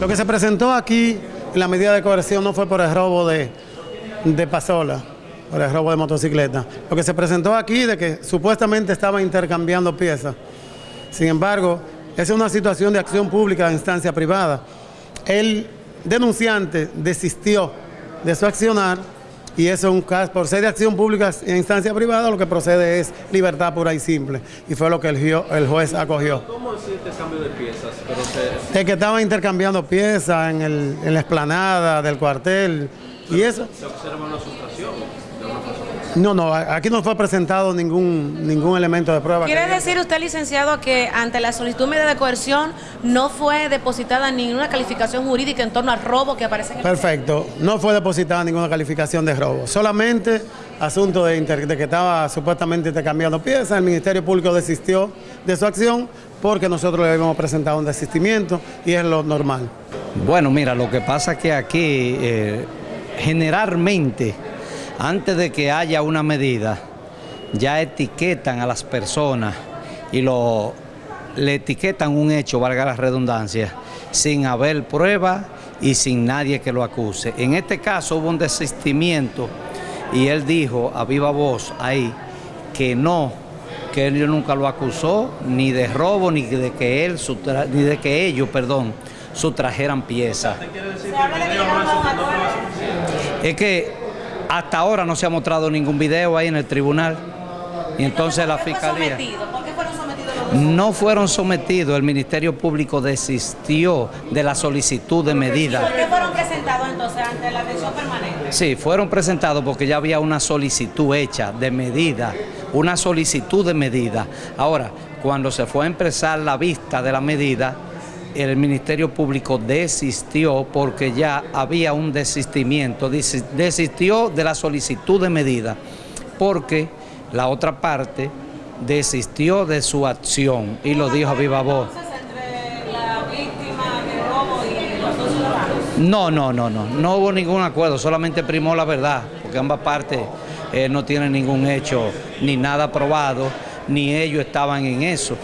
Lo que se presentó aquí en la medida de coerción no fue por el robo de, pasola, por el robo de motocicleta. Lo que se presentó aquí de que supuestamente estaba intercambiando piezas. Sin embargo, es una situación de acción pública de instancia privada. El denunciante desistió de su accionar y eso es un caso, por ser de acción pública en instancia privada, lo que procede es libertad pura y simple. Y fue lo que el, juez acogió. ¿Cómo es este cambio de piezas? Es que estaba intercambiando piezas en, en la explanada del cuartel. y eso. ¿Se observa una sustracción? No, no, aquí no fue presentado ningún, ningún elemento de prueba. ¿Quiere decir usted, licenciado, que ante la solicitud de medida de coerción no fue depositada ninguna calificación jurídica en torno al robo que aparece en el Perfecto, no fue depositada ninguna calificación de robo, solamente asunto de, de que estaba supuestamente intercambiando piezas, el Ministerio Público desistió de su acción porque nosotros le habíamos presentado un desistimiento y es lo normal. Bueno, mira, lo que pasa es que aquí eh, generalmente antes de que haya una medida, ya etiquetan a las personas y lo, le etiquetan un hecho, valga la redundancia, sin haber prueba y sin nadie que lo acuse. En este caso hubo un desistimiento y él dijo a viva voz ahí que no, que él nunca lo acusó ni de robo ni de que él ni de que ellos, perdón, sustrajeran piezas. Es que hasta ahora no se ha mostrado ningún video ahí en el tribunal. Y entonces la fiscalía... ¿Por qué fueron sometidos los No fueron sometidos, el Ministerio Público desistió de la solicitud de medida. ¿Por qué fueron presentados entonces ante la atención permanente? Sí, fueron presentados porque ya había una solicitud hecha de medida, una solicitud de medida. Ahora, cuando se fue a empezar la vista de la medida, el Ministerio Público desistió porque ya había un desistimiento, desistió de la solicitud de medida porque la otra parte desistió de su acción y lo dijo a viva voz. No, no, no, no, no hubo ningún acuerdo, solamente primó la verdad, porque ambas partes eh, no tienen ningún hecho ni nada probado, ni ellos estaban en eso.